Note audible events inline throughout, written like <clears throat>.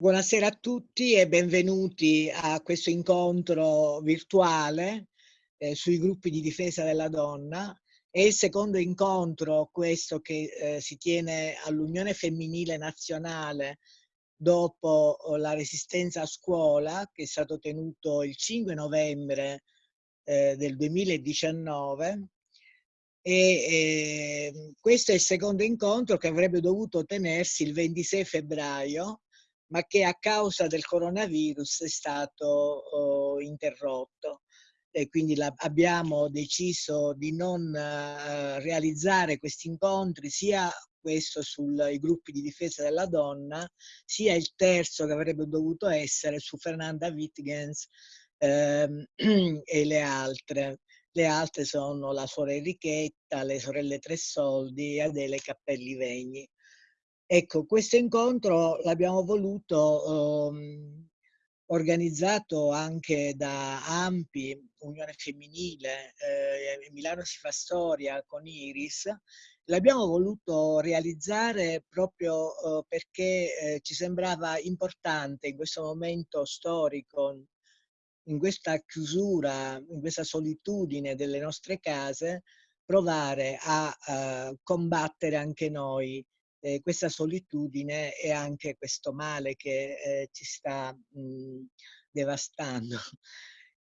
Buonasera a tutti e benvenuti a questo incontro virtuale eh, sui gruppi di difesa della donna. È il secondo incontro questo che eh, si tiene all'Unione Femminile Nazionale dopo oh, la resistenza a scuola che è stato tenuto il 5 novembre eh, del 2019 e eh, questo è il secondo incontro che avrebbe dovuto tenersi il 26 febbraio ma che a causa del coronavirus è stato oh, interrotto. E quindi la, abbiamo deciso di non uh, realizzare questi incontri, sia questo sui gruppi di difesa della donna, sia il terzo che avrebbe dovuto essere su Fernanda Wittgens ehm, <clears throat> e le altre. Le altre sono la suora Enrichetta, le sorelle Tressoldi e Adele Cappelli Vegni. Ecco, questo incontro l'abbiamo voluto um, organizzato anche da AMPI, Unione Femminile, eh, Milano si fa storia con Iris, l'abbiamo voluto realizzare proprio eh, perché eh, ci sembrava importante in questo momento storico, in questa chiusura, in questa solitudine delle nostre case, provare a, a combattere anche noi eh, questa solitudine e anche questo male che eh, ci sta mh, devastando. <laughs>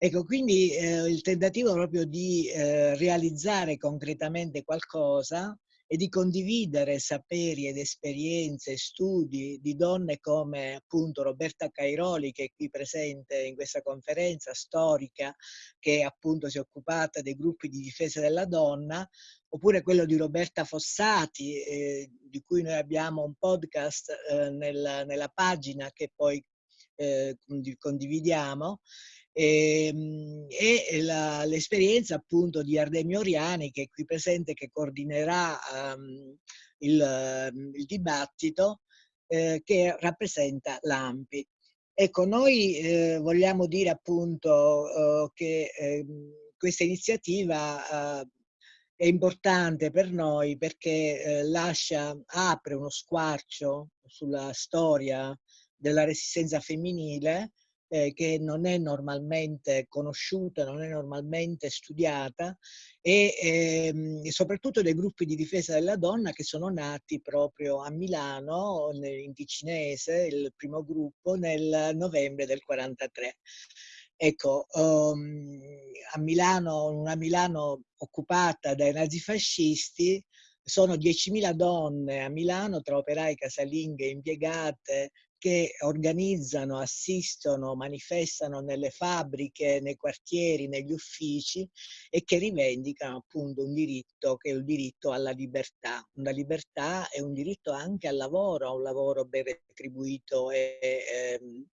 Ecco, quindi eh, il tentativo proprio di eh, realizzare concretamente qualcosa e di condividere saperi ed esperienze, studi di donne come appunto Roberta Cairoli che è qui presente in questa conferenza storica che appunto si è occupata dei gruppi di difesa della donna, oppure quello di Roberta Fossati eh, di cui noi abbiamo un podcast eh, nel, nella pagina che poi eh, condividiamo e, e l'esperienza appunto di Ardemio Oriani che è qui presente che coordinerà um, il, il, dibattito eh, che rappresenta l'AMPI. Ecco, noi eh, vogliamo dire appunto eh, che ehm, questa iniziativa eh, è importante per noi perché eh, lascia, apre uno squarcio sulla storia della resistenza femminile eh, che non è normalmente conosciuta, non è normalmente studiata e ehm, soprattutto dei gruppi di difesa della donna che sono nati proprio a Milano, in Ticinese, il primo gruppo, nel novembre del 43. Ecco, um, a Milano, una Milano occupata dai nazifascisti, sono 10.000 donne a Milano tra operai, casalinghe, impiegate, che organizzano, assistono, manifestano nelle fabbriche, nei quartieri, negli uffici e che rivendicano appunto un diritto che è il diritto alla libertà. Una libertà è un diritto anche al lavoro, a un lavoro ben retribuito e, e, ehm,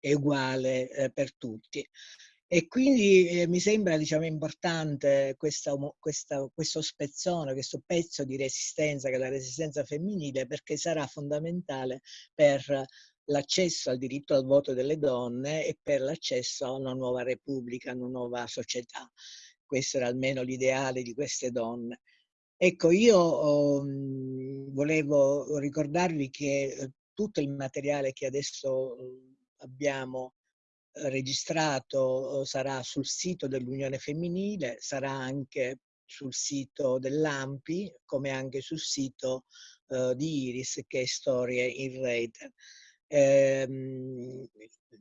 e uguale eh, per tutti. E quindi eh, mi sembra diciamo, importante questa, questa, questo spezzone, questo pezzo di resistenza che è la resistenza femminile perché sarà fondamentale per l'accesso al diritto al voto delle donne e per l'accesso a una nuova repubblica, a una nuova società. Questo era almeno l'ideale di queste donne. Ecco, io um, volevo ricordarvi che eh, tutto il materiale che adesso uh, abbiamo registrato eh, sarà sul sito dell'Unione Femminile, sarà anche sul sito dell'AMPI, come anche sul sito uh, di Iris, che è Storie in Rete. Ehm,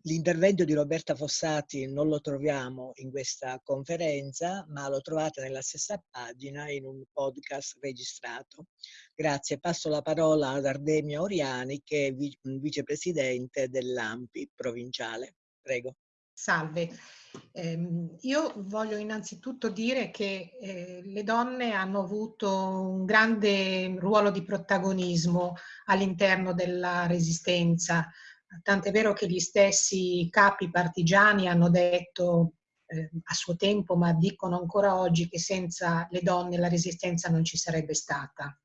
L'intervento di Roberta Fossati non lo troviamo in questa conferenza, ma lo trovate nella stessa pagina in un podcast registrato. Grazie. Passo la parola ad Ardemia Oriani, che è vicepresidente dell'AMPI provinciale. Prego. Salve. Eh, io voglio innanzitutto dire che eh, le donne hanno avuto un grande ruolo di protagonismo all'interno della resistenza, tant'è vero che gli stessi capi partigiani hanno detto eh, a suo tempo, ma dicono ancora oggi, che senza le donne la resistenza non ci sarebbe stata.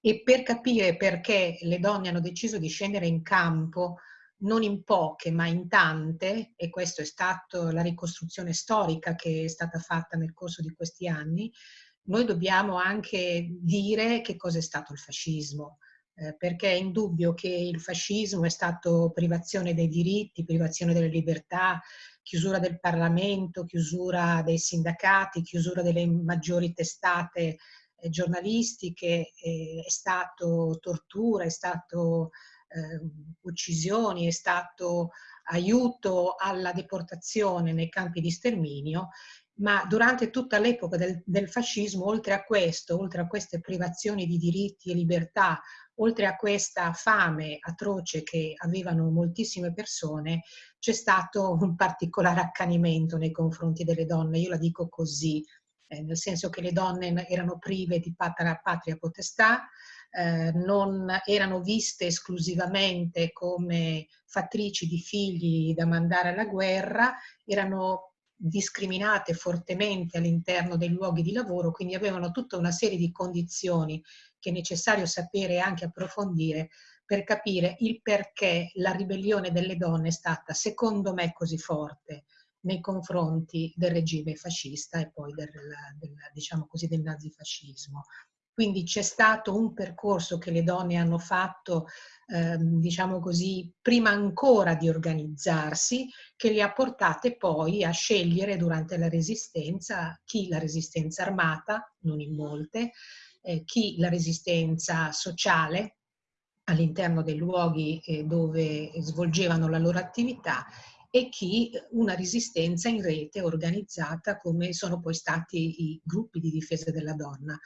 E per capire perché le donne hanno deciso di scendere in campo, non in poche ma in tante, e questa è stata la ricostruzione storica che è stata fatta nel corso di questi anni, noi dobbiamo anche dire che cosa è stato il fascismo. eh, perché è indubbio che il fascismo è stato privazione dei diritti, privazione delle libertà, chiusura del Parlamento, chiusura dei sindacati, chiusura delle maggiori testate eh, giornalistiche, eh, è stato tortura, è stato uccisioni, è stato aiuto alla deportazione nei campi di sterminio ma durante tutta l'epoca del, del, fascismo, oltre a questo, oltre a queste privazioni di diritti e libertà, oltre a questa fame atroce che avevano moltissime persone, c'è stato un particolare accanimento nei confronti delle donne, io la dico così, eh, nel senso che le donne erano prive di patria, patria potestà, eh, non erano viste esclusivamente come fattrici di figli da mandare alla guerra, erano discriminate fortemente all'interno dei luoghi di lavoro, quindi avevano tutta una serie di condizioni che è necessario sapere e anche approfondire per capire il perché la ribellione delle donne è stata, secondo me, così forte nei confronti del regime fascista e poi del, del, diciamo così, del nazifascismo. Quindi c'è stato un percorso che le donne hanno fatto, eh, diciamo così, prima ancora di organizzarsi, che le ha portate poi a scegliere durante la resistenza chi la resistenza armata, non in molte, eh, chi la resistenza sociale all'interno dei luoghi eh, dove svolgevano la loro attività e chi una resistenza in rete organizzata come sono poi stati i gruppi di difesa della donna.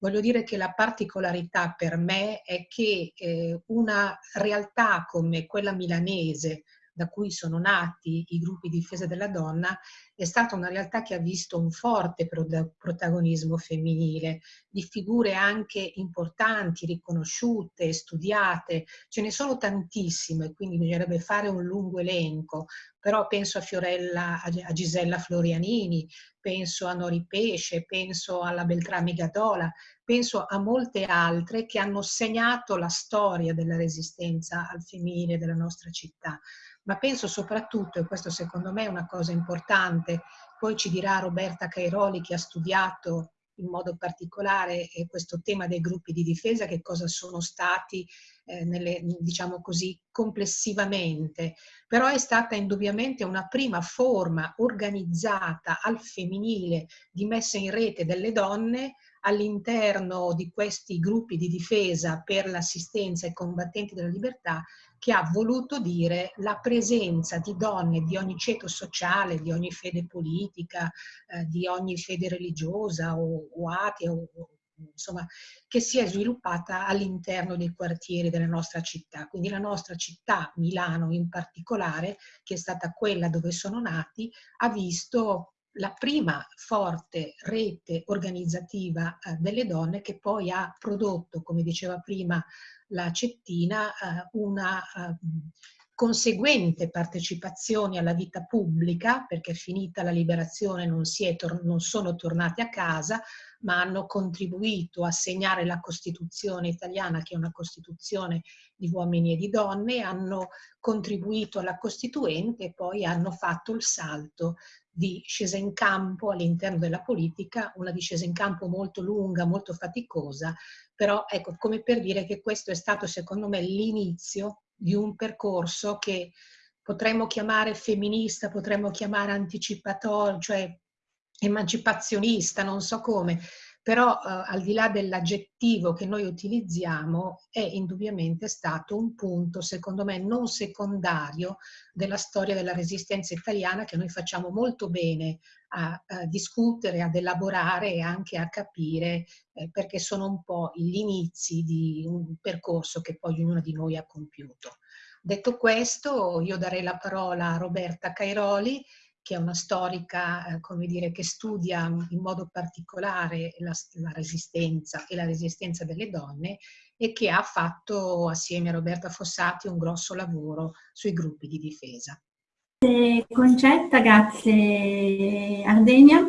Voglio dire che la particolarità per me è che eh, una realtà come quella milanese, da cui sono nati i gruppi di difesa della donna, è stata una realtà che ha visto un forte protagonismo femminile, di figure anche importanti, riconosciute, studiate. Ce ne sono tantissime, quindi bisognerebbe fare un lungo elenco, però penso a Fiorella, a Gisella Florianini, penso a Nori Pesce, penso alla Beltrami Gadola, penso a molte altre che hanno segnato la storia della resistenza al femminile della nostra città ma penso soprattutto, e questo secondo me è una cosa importante, poi ci dirà Roberta Cairoli che ha studiato in modo particolare eh, questo tema dei gruppi di difesa, che cosa sono stati, eh, nelle, diciamo così, complessivamente. Però è stata indubbiamente una prima forma organizzata al femminile di messa in rete delle donne all'interno di questi gruppi di difesa per l'assistenza ai combattenti della libertà che ha voluto dire la presenza di donne di ogni ceto sociale, di ogni fede politica, eh, di ogni fede religiosa o, o atea, o, insomma, che si è sviluppata all'interno dei quartieri della nostra città. Quindi la nostra città, Milano in particolare, che è stata quella dove sono nati, ha visto la prima forte rete organizzativa eh, delle donne che poi ha prodotto, come diceva prima la Cettina, eh, una eh, conseguente partecipazione alla vita pubblica, perché finita la liberazione non, non, sono tornati a casa, ma hanno contribuito a segnare la Costituzione italiana, che è una Costituzione di uomini e di donne, hanno contribuito alla Costituente e poi hanno fatto il salto di scesa in campo all'interno della politica, una discesa in campo molto lunga, molto faticosa, però ecco, come per dire che questo è stato secondo me l'inizio di un percorso che potremmo chiamare femminista, potremmo chiamare anticipatorio, cioè emancipazionista, non so come, però eh, al di là dell'aggettivo che noi utilizziamo è indubbiamente stato un punto, secondo me, non secondario della storia della resistenza italiana che noi facciamo molto bene a, a discutere, ad elaborare e anche a capire eh, perché sono un po' gli inizi di un percorso che poi ognuno di noi ha compiuto. Detto questo, io darei la parola a Roberta Cairoli che è una storica, eh, come dire, che studia in modo particolare la, la, resistenza e la resistenza delle donne e che ha fatto assieme a Roberta Fossati un grosso lavoro sui gruppi di difesa. Concetta, grazie Ardenia.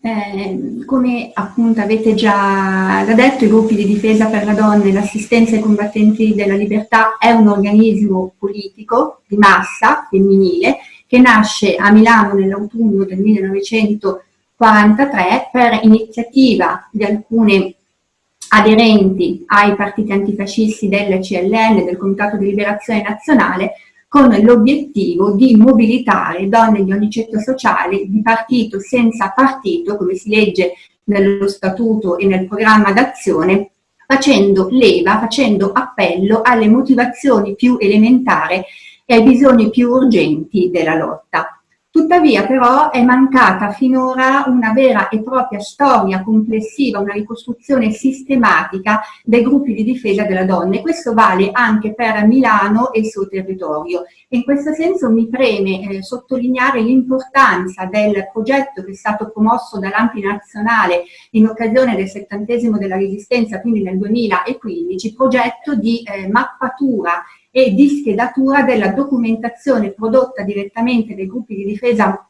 Eh, come appunto avete già detto, i gruppi di difesa per la donna e l'assistenza ai combattenti della libertà è un organismo politico di massa femminile che nasce a Milano nell'autunno del 1943 per iniziativa di alcune aderenti ai partiti antifascisti del CLN, del Comitato di Liberazione Nazionale, con l'obiettivo di mobilitare donne di ogni ceto sociale di partito senza partito, come si legge nello statuto e nel programma d'azione, facendo leva, facendo appello alle motivazioni più elementari e ai bisogni più urgenti della lotta. Tuttavia però è mancata finora una vera e propria storia complessiva, una ricostruzione sistematica dei gruppi di difesa della donna e questo vale anche per Milano e il suo territorio. In questo senso mi preme eh, sottolineare l'importanza del progetto che è stato promosso dall'Ampi Nazionale in occasione del settantesimo della Resistenza, quindi nel 2015, progetto di eh, mappatura e di schedatura della documentazione prodotta direttamente dai gruppi di difesa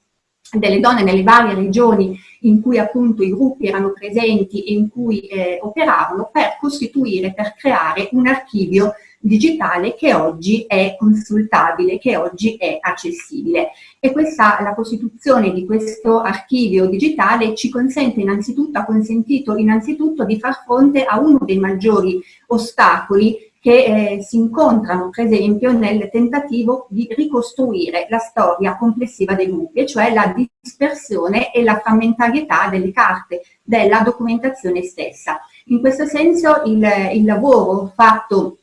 delle donne nelle varie regioni in cui appunto i gruppi erano presenti e in cui eh, operavano per costituire, per creare un archivio digitale che oggi è consultabile, che oggi è accessibile. E questa, la costituzione di questo archivio digitale ci consente innanzitutto, ha consentito innanzitutto di far fronte a uno dei maggiori ostacoli che eh, si incontrano per esempio nel tentativo di ricostruire la storia complessiva dei gruppi, cioè la dispersione e la frammentarietà delle carte, della documentazione stessa. In questo senso il, il lavoro fatto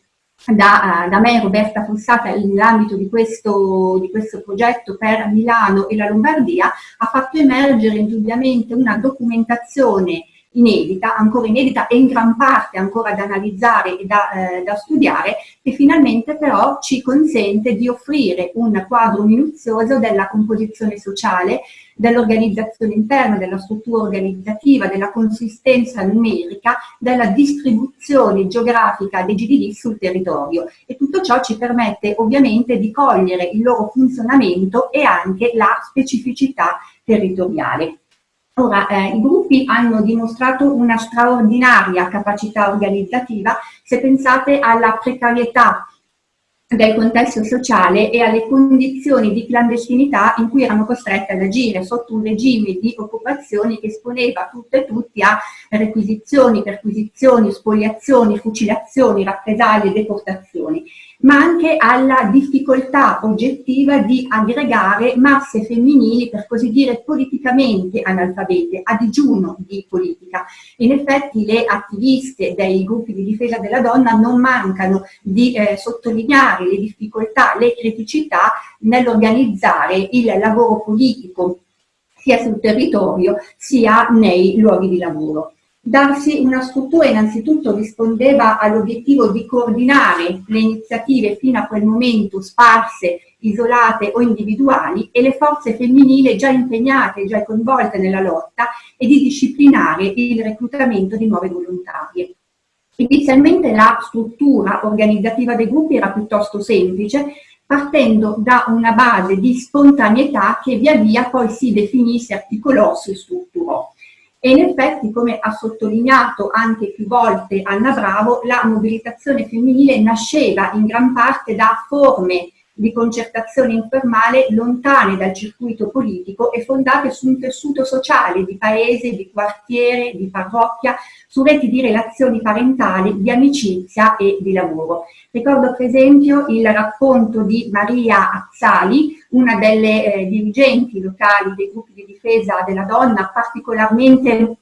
da, da, me Roberta Fossata nell'ambito di di questo progetto per Milano e la Lombardia ha fatto emergere indubbiamente una documentazione inedita, ancora inedita e in gran parte ancora da analizzare e da, eh, da, studiare, che finalmente però ci consente di offrire un quadro minuzioso della composizione sociale, dell'organizzazione interna, della struttura organizzativa, della consistenza numerica, della distribuzione geografica dei GDD sul territorio. E tutto ciò ci permette ovviamente di cogliere il loro funzionamento e anche la specificità territoriale. Ora, eh, i gruppi hanno dimostrato una straordinaria capacità organizzativa se pensate alla precarietà del contesto sociale e alle condizioni di clandestinità in cui erano costrette ad agire sotto un regime di occupazioni che esponeva tutte e tutti a requisizioni, perquisizioni, spoliazioni, fucilazioni, rappresaglie, deportazioni ma anche alla difficoltà oggettiva di aggregare masse femminili, per così dire, politicamente analfabete, a digiuno di politica. In effetti le attiviste dei gruppi di difesa della donna non mancano di eh, sottolineare le difficoltà, le criticità nell'organizzare il lavoro politico sia sul territorio sia nei luoghi di lavoro. Darsi una struttura innanzitutto rispondeva all'obiettivo di coordinare le iniziative fino a quel momento sparse, isolate o individuali e le forze femminili già impegnate, già coinvolte nella lotta e di disciplinare il reclutamento di nuove volontarie. Inizialmente la struttura organizzativa dei gruppi era piuttosto semplice, partendo da una base di spontaneità che via via poi si definì, si articolò, si strutturò. E in effetti, come ha sottolineato anche più volte Anna Bravo, la mobilitazione femminile nasceva in gran parte da forme di concertazione informale lontane dal circuito politico e fondate su un tessuto sociale di paese, di quartiere, di parrocchia, su reti di relazioni parentali, di amicizia e di lavoro. Ricordo per esempio il racconto di Maria Azzali, una delle eh, dirigenti locali dei gruppi di difesa della donna, particolarmente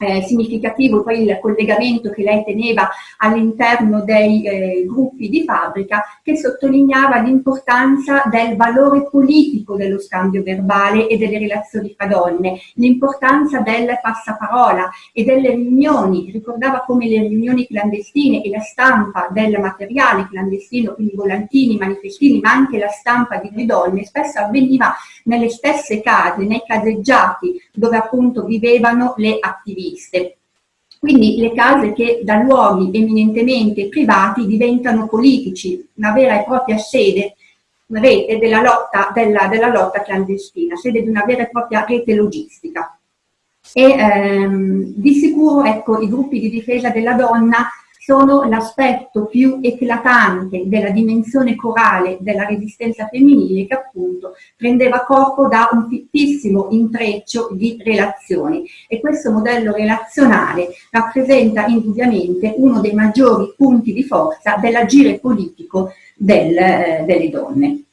eh, significativo poi il collegamento che lei teneva all'interno dei eh, gruppi di fabbrica che sottolineava l'importanza del valore politico dello scambio verbale e delle relazioni fra donne, l'importanza del passaparola e delle riunioni, ricordava come le riunioni clandestine e la stampa del materiale clandestino, quindi volantini, manifestini, ma anche la stampa di donne, spesso avveniva nelle stesse case, nei caseggiati dove appunto vivevano le attiviste. Quindi le case che da luoghi eminentemente privati diventano politici, una vera e propria sede, rete della lotta, della, della lotta clandestina, sede di una vera e propria rete logistica. E ehm, di sicuro ecco, i gruppi di difesa della donna sono l'aspetto più eclatante della dimensione corale della resistenza femminile che appunto prendeva corpo da un fittissimo intreccio di relazioni e questo modello relazionale rappresenta indubbiamente uno dei maggiori punti di forza dell'agire politico del, eh, delle donne.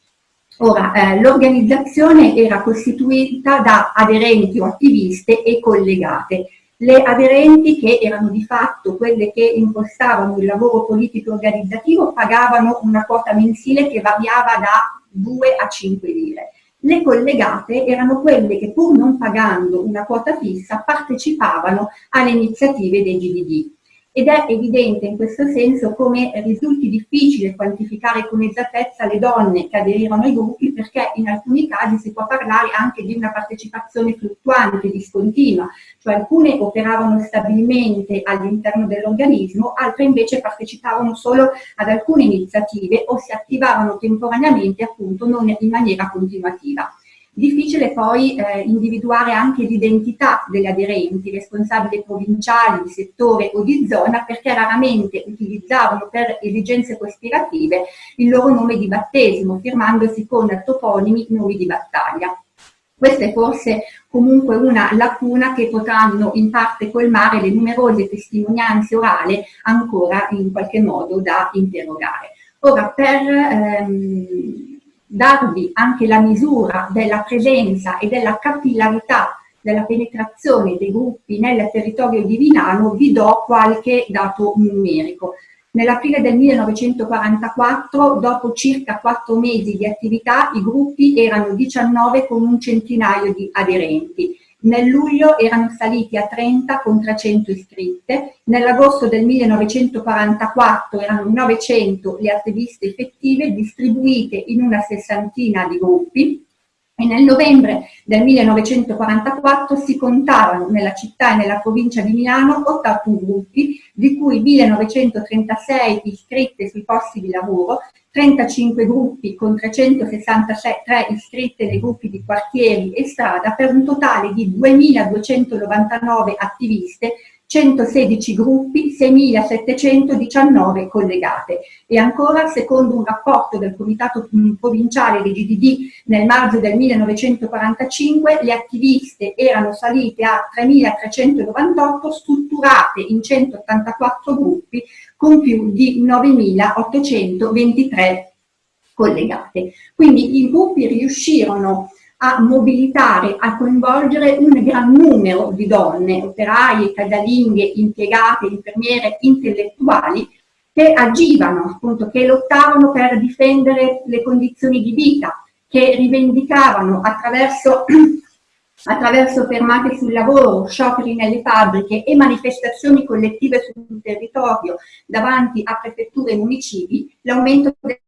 Ora, eh, l'organizzazione era costituita da aderenti o attiviste e collegate. Le aderenti, che erano di fatto quelle che impostavano il lavoro politico organizzativo, pagavano una quota mensile che variava da 2 a 5 lire. Le collegate erano quelle che pur non pagando una quota fissa partecipavano alle iniziative dei GDD ed è evidente in questo senso come risulti difficile quantificare con esattezza le donne che aderirono ai gruppi perché in alcuni casi si può parlare anche di una partecipazione fluttuante, discontinua, cioè alcune operavano stabilmente all'interno dell'organismo, altre invece partecipavano solo ad alcune iniziative o si attivavano temporaneamente appunto non in maniera continuativa. Difficile poi eh, individuare anche l'identità delle aderenti, responsabili provinciali, di settore o di zona, perché raramente utilizzavano per esigenze cospirative il loro nome di battesimo, firmandosi con toponimi nomi di battaglia. Questa è forse comunque una lacuna che potranno in parte colmare le numerose testimonianze orali ancora in qualche modo da interrogare. Ora, per ehm, darvi anche la misura della presenza e della capillarità della penetrazione dei gruppi nel territorio di Vinano, vi do qualche dato numerico. Nell'aprile del 1944, dopo circa quattro mesi di attività, i gruppi erano 19 con un centinaio di aderenti. Nel luglio erano saliti a 30 con 300 iscritte, nell'agosto del 1944 erano 900 le attiviste effettive distribuite in una sessantina di gruppi. E nel novembre del 1944 si contavano nella città e nella provincia di Milano 81 gruppi, di cui 1936 iscritte sui posti di lavoro, 35 gruppi con 363 iscritte nei gruppi di quartieri e strada per un totale di 2.299 attiviste 116 gruppi, 6.719 collegate. E ancora, secondo un rapporto del Comitato Provinciale dei GDD nel marzo del 1945, le attiviste erano salite a 3.398 strutturate in 184 gruppi con più di 9.823 collegate. Quindi i gruppi riuscirono a mobilitare, a coinvolgere un gran numero di donne, operaie, casalinghe, impiegate, infermiere, intellettuali, che agivano, appunto, che lottavano per difendere le condizioni di vita, che rivendicavano attraverso, <clears throat> attraverso fermate sul lavoro, scioperi nelle fabbriche e manifestazioni collettive sul territorio davanti a prefetture e municipi, l'aumento del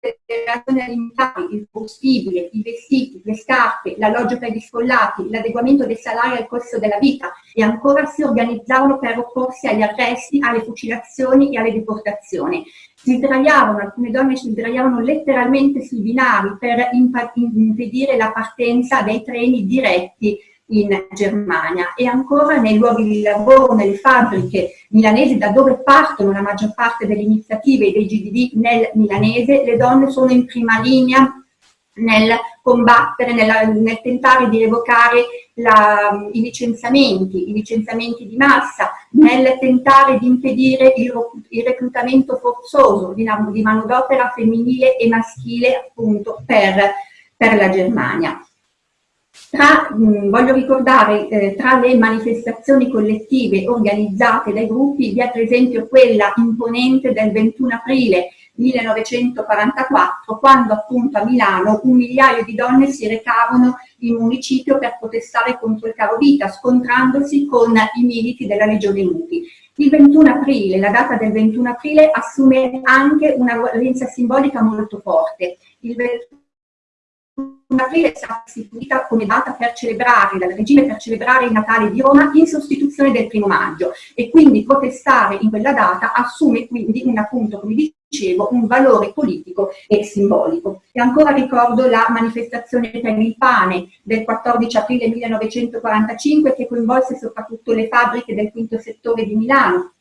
le ragioni alimentari, il combustibile, i vestiti, le scarpe, l'alloggio per gli sfollati, l'adeguamento dei salari al costo della vita e ancora si organizzavano per opporsi agli arresti, alle fucilazioni e alle deportazioni. Si sdraiavano, alcune donne si sdraiavano letteralmente sui binari per impedire la partenza dei treni diretti in Germania e ancora nei luoghi di lavoro, nelle fabbriche milanesi da dove partono la maggior parte delle iniziative dei GDD nel milanese, le donne sono in prima linea nel combattere, nella, nel tentare di revocare la, i licenziamenti, i licenziamenti di massa, nel tentare di impedire il, il reclutamento forzoso di, di manodopera femminile e maschile appunto per, per la Germania. Tra, mh, voglio ricordare, eh, tra le manifestazioni collettive organizzate dai gruppi vi è per esempio quella imponente del 21 aprile 1944, quando appunto a Milano un migliaio di donne si recavano in municipio per protestare contro il caro vita, scontrandosi con i militi della Legione Muti. Il 21 aprile, la data del 21 aprile, assume anche una valenza simbolica molto forte. Il 21 aprile stata istituita come data per celebrare, dal regime per celebrare il Natale di Roma in sostituzione del primo maggio e quindi protestare in quella data assume quindi un appunto, come dicevo, un valore politico e simbolico. E ancora ricordo la manifestazione per il pane del 14 aprile 1945 che coinvolse soprattutto le fabbriche del quinto settore di Milano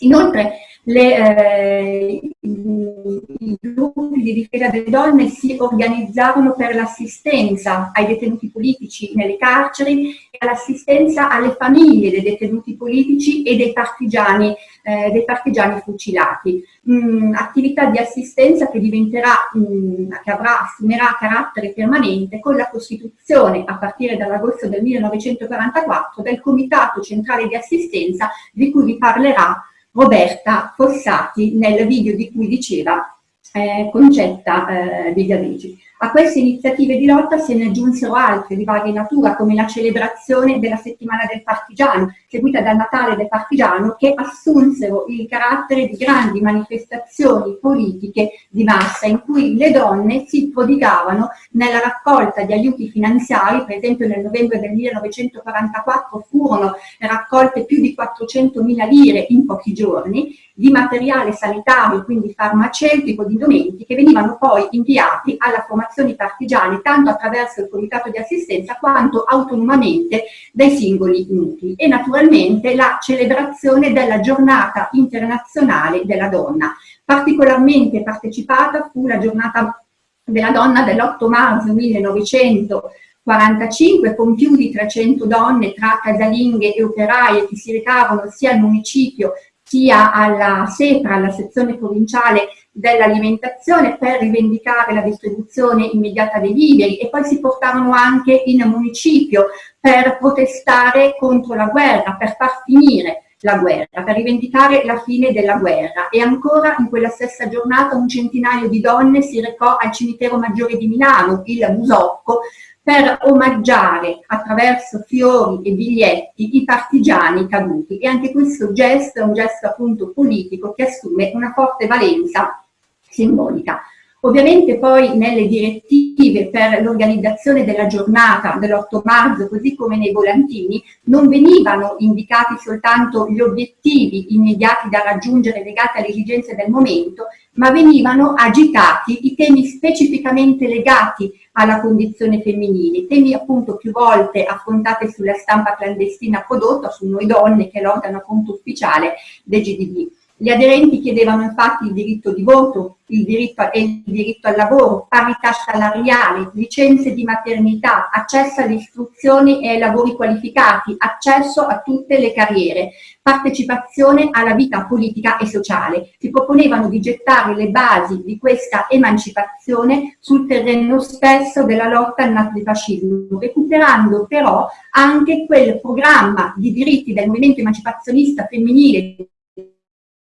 Inoltre le, eh, i gruppi di difesa delle donne si organizzarono per l'assistenza ai detenuti politici nelle carceri e all'assistenza alle famiglie dei detenuti politici e dei partigiani, eh, dei partigiani fucilati. Mm, attività di assistenza che diventerà, mm, che avrà, assumerà carattere permanente con la costituzione a partire dall'agosto del 1944 del Comitato Centrale di Assistenza di cui vi parlerà Roberta Fossati nel video di cui diceva eh, Concetta eh, Vigliavigi. A queste iniziative di lotta se ne aggiunsero altre di varia natura, come la celebrazione della settimana del partigiano, seguita dal Natale del partigiano, che assunsero il carattere di grandi manifestazioni politiche di massa, in cui le donne si prodigavano nella raccolta di aiuti finanziari, per esempio nel novembre del 1944 furono raccolte più di 400.000 lire in pochi giorni, di materiale sanitario, quindi farmaceutico, di indumenti, che venivano poi inviati alla formazione partigiane tanto attraverso il comitato di assistenza quanto autonomamente dai singoli nuclei. E naturalmente la celebrazione della giornata internazionale della donna. Particolarmente partecipata fu la giornata della donna dell'8 marzo 1945 con più di 300 donne tra casalinghe e operaie che si recavano sia al municipio sia alla SEPRA, alla sezione provinciale dell'alimentazione, per rivendicare la distribuzione immediata dei viveri e poi si portarono anche in municipio per protestare contro la guerra, per far finire la guerra, per rivendicare la fine della guerra. E ancora in quella stessa giornata un centinaio di donne si recò al cimitero maggiore di Milano, il Musocco, per omaggiare attraverso fiori e biglietti i partigiani caduti. E anche questo gesto è un gesto appunto politico che assume una forte valenza simbolica. Ovviamente poi nelle direttive per l'organizzazione della giornata dell'8 marzo, così come nei volantini, non venivano indicati soltanto gli obiettivi immediati da raggiungere legati alle esigenze del momento, ma venivano agitati i temi specificamente legati alla condizione femminile, temi appunto più volte affrontati sulla stampa clandestina prodotta, su noi donne, che è l'organo appunto ufficiale del GDB. Gli aderenti chiedevano infatti il diritto di voto, il diritto, e il diritto al lavoro, parità salariale, licenze di maternità, accesso all'istruzione e ai lavori qualificati, accesso a tutte le carriere, partecipazione alla vita politica e sociale. Si proponevano di gettare le basi di questa emancipazione sul terreno spesso della lotta al nazifascismo, recuperando però anche quel programma di diritti del movimento emancipazionista femminile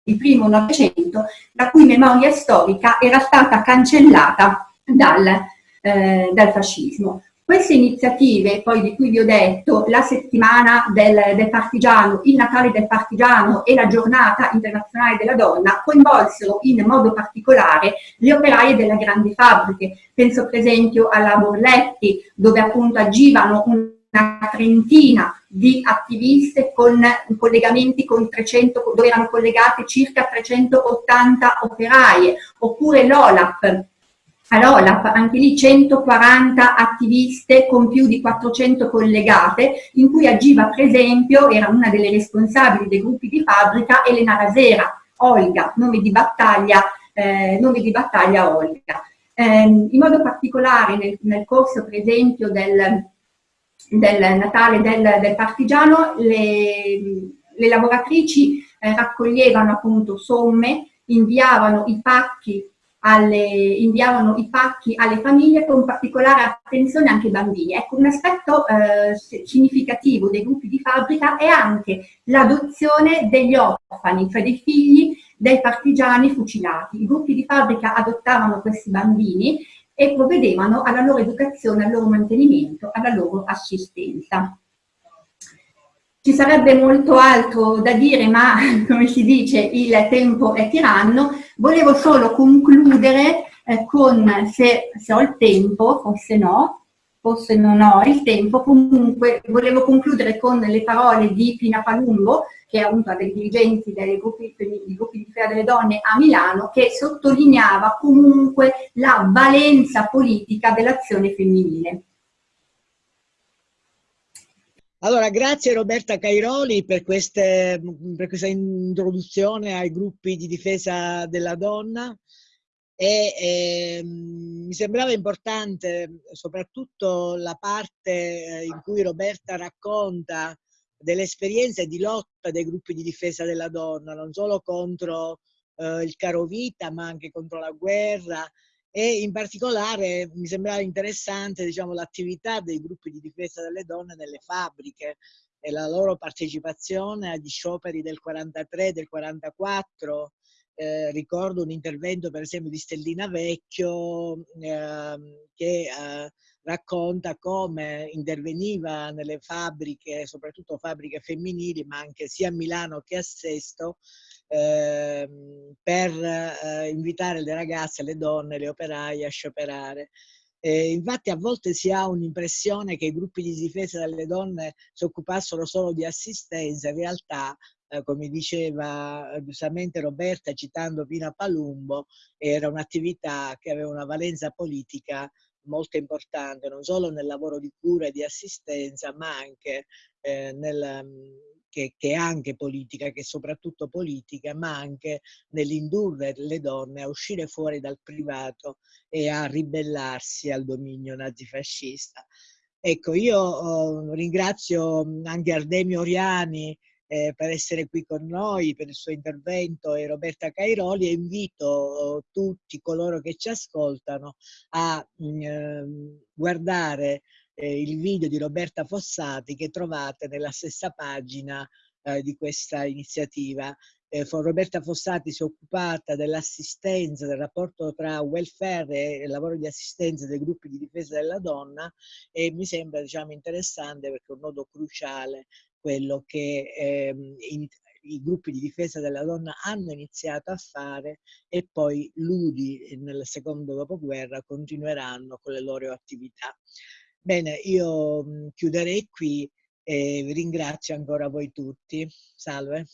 di primo Novecento, la cui memoria storica era stata cancellata dal, eh, dal fascismo. Queste iniziative, poi di cui vi ho detto, la settimana del, del, partigiano, il Natale del partigiano e la giornata internazionale della donna, coinvolsero in modo particolare le operaie delle grandi fabbriche. Penso per esempio alla Borletti, dove appunto agivano un una trentina di attiviste con collegamenti con 300, dove erano collegate circa 380 operaie, oppure l'OLAP, all'OLAP, anche lì 140 attiviste con più di 400 collegate, in cui agiva per esempio, era una delle responsabili dei gruppi di fabbrica, Elena Rasera, Olga, nome di battaglia, eh, nome di battaglia Olga. Eh, in modo particolare nel, nel corso per esempio del del Natale del, del partigiano, le, le lavoratrici eh, raccoglievano appunto somme, inviavano i pacchi alle, inviavano i pacchi alle famiglie con particolare attenzione anche ai bambini. Ecco, un aspetto eh, significativo dei gruppi di fabbrica è anche l'adozione degli orfani, cioè dei figli dei partigiani fucilati. I gruppi di fabbrica adottavano questi bambini e provvedevano alla loro educazione, al loro mantenimento, alla loro assistenza. Ci sarebbe molto altro da dire, ma <laughs> come si dice il tempo è tiranno. Volevo solo concludere eh, con, se, se ho il tempo, forse no, forse non ho il tempo, comunque volevo concludere con le parole di Pina Palumbo, che è una dei dirigenti dei gruppi, dei gruppi di Fea delle Donne a Milano, che sottolineava comunque la valenza politica dell'azione femminile. Allora, grazie Roberta Cairoli per, queste, per, questa introduzione ai gruppi di difesa della donna e, e mi sembrava importante soprattutto la parte eh, in cui Roberta racconta delle esperienze di lotta dei gruppi di difesa della donna, non solo contro eh, il caro vita ma anche contro la guerra e in particolare mi sembrava interessante diciamo, l'attività dei gruppi di difesa delle donne nelle fabbriche e la loro partecipazione agli scioperi del 43, del 44. Eh, ricordo un intervento per esempio di Stellina Vecchio eh, che eh, racconta come interveniva nelle fabbriche, soprattutto fabbriche femminili, ma anche sia a Milano che a Sesto, eh, per eh, invitare le ragazze, le donne, le operaie a scioperare. Eh, infatti a volte si ha un'impressione che i gruppi di difesa delle donne si occupassero solo di assistenza, in realtà come diceva eh, giustamente Roberta citando Pina Palumbo, era un'attività che aveva una valenza politica molto importante, non solo nel lavoro di cura e di assistenza, ma anche eh, nel, che, che, è anche politica, che è soprattutto politica, ma anche nell'indurre le donne a uscire fuori dal privato e a ribellarsi al dominio nazifascista. Ecco, io oh, ringrazio anche Ardemio Oriani eh, per essere qui con noi, per il suo intervento e Roberta Cairoli e invito tutti coloro che ci ascoltano a mm, eh, guardare eh, il video di Roberta Fossati che trovate nella stessa pagina eh, di questa iniziativa. Eh, Roberta Fossati si è occupata dell'assistenza, del rapporto tra welfare e lavoro di assistenza dei gruppi di difesa della donna e mi sembra diciamo, interessante perché è un nodo cruciale quello che ehm, in, i gruppi di difesa della donna hanno iniziato a fare e poi l'UDI nel secondo dopoguerra continueranno con le loro attività. Bene, io chiuderei qui e vi ringrazio ancora voi tutti. Salve.